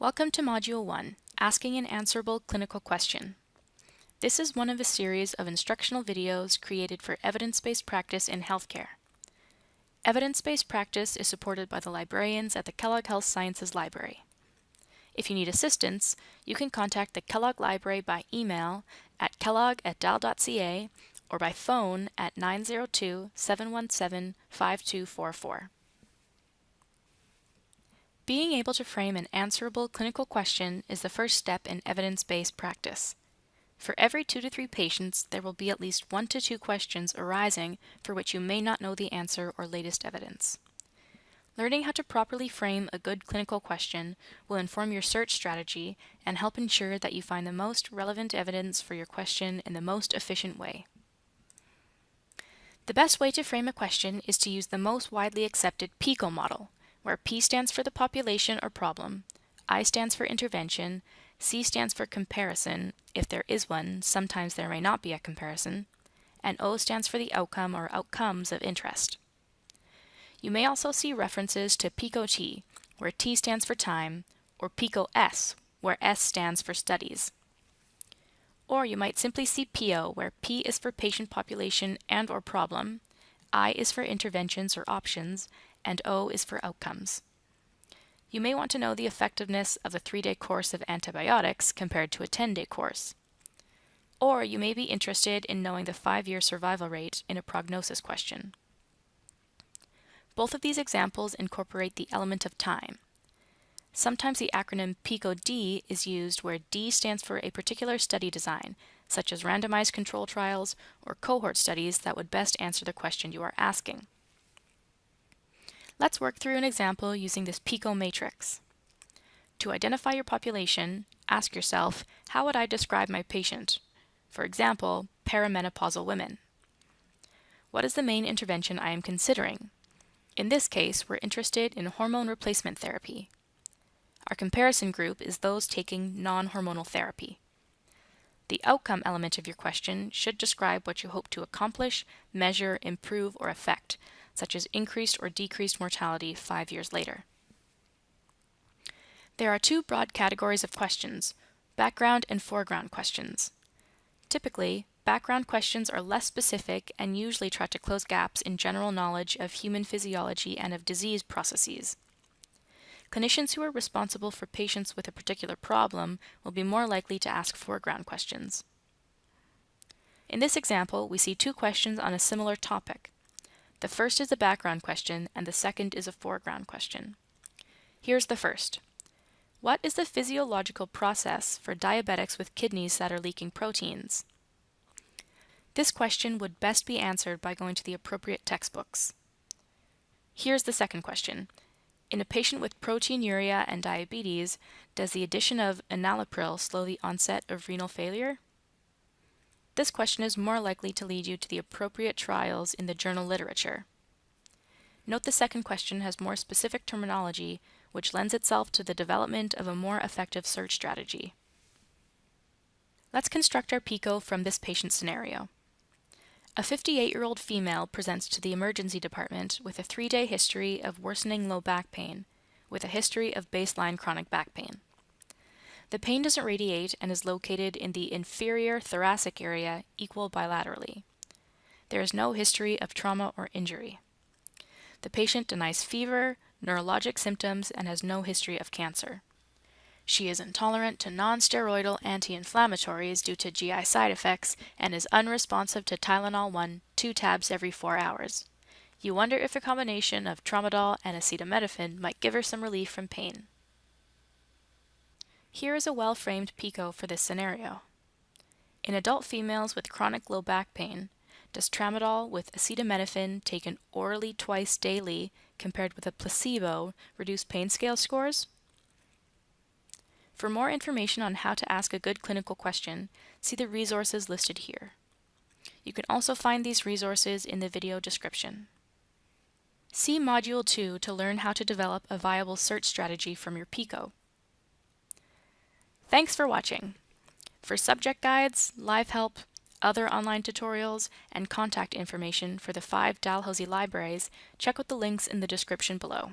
Welcome to Module 1, Asking an Answerable Clinical Question. This is one of a series of instructional videos created for evidence-based practice in healthcare. Evidence-based practice is supported by the librarians at the Kellogg Health Sciences Library. If you need assistance, you can contact the Kellogg Library by email at kellogg at dal.ca or by phone at 902-717-5244. Being able to frame an answerable clinical question is the first step in evidence-based practice. For every two to three patients, there will be at least one to two questions arising for which you may not know the answer or latest evidence. Learning how to properly frame a good clinical question will inform your search strategy and help ensure that you find the most relevant evidence for your question in the most efficient way. The best way to frame a question is to use the most widely accepted PICO model, where P stands for the population or problem, I stands for intervention, C stands for comparison, if there is one, sometimes there may not be a comparison, and O stands for the outcome or outcomes of interest. You may also see references to PICO-T, where T stands for time, or PICO-S, where S stands for studies. Or you might simply see PIO, where P is for patient population and or problem, I is for interventions or options, and O is for outcomes. You may want to know the effectiveness of a three-day course of antibiotics compared to a 10-day course. Or you may be interested in knowing the five-year survival rate in a prognosis question. Both of these examples incorporate the element of time. Sometimes the acronym PICO-D is used where D stands for a particular study design, such as randomized control trials or cohort studies that would best answer the question you are asking. Let's work through an example using this PICO matrix. To identify your population, ask yourself, how would I describe my patient? For example, perimenopausal women. What is the main intervention I am considering? In this case, we're interested in hormone replacement therapy. Our comparison group is those taking non-hormonal therapy. The outcome element of your question should describe what you hope to accomplish, measure, improve, or affect, such as increased or decreased mortality five years later. There are two broad categories of questions, background and foreground questions. Typically, background questions are less specific and usually try to close gaps in general knowledge of human physiology and of disease processes. Clinicians who are responsible for patients with a particular problem will be more likely to ask foreground questions. In this example, we see two questions on a similar topic. The first is a background question and the second is a foreground question. Here's the first. What is the physiological process for diabetics with kidneys that are leaking proteins? This question would best be answered by going to the appropriate textbooks. Here's the second question. In a patient with proteinuria and diabetes, does the addition of enalapril slow the onset of renal failure? This question is more likely to lead you to the appropriate trials in the journal literature. Note the second question has more specific terminology, which lends itself to the development of a more effective search strategy. Let's construct our PICO from this patient scenario. A 58-year-old female presents to the emergency department with a three-day history of worsening low back pain, with a history of baseline chronic back pain. The pain doesn't radiate and is located in the inferior thoracic area equal bilaterally. There is no history of trauma or injury. The patient denies fever, neurologic symptoms, and has no history of cancer. She is intolerant to non-steroidal anti-inflammatories due to GI side effects and is unresponsive to Tylenol 1, two tabs every four hours. You wonder if a combination of tramadol and acetaminophen might give her some relief from pain. Here is a well-framed PICO for this scenario. In adult females with chronic low back pain, does tramadol with acetaminophen taken orally twice daily compared with a placebo reduce pain scale scores? For more information on how to ask a good clinical question, see the resources listed here. You can also find these resources in the video description. See Module 2 to learn how to develop a viable search strategy from your PICO. Thanks for watching. For subject guides, live help, other online tutorials, and contact information for the five Dalhousie libraries, check out the links in the description below.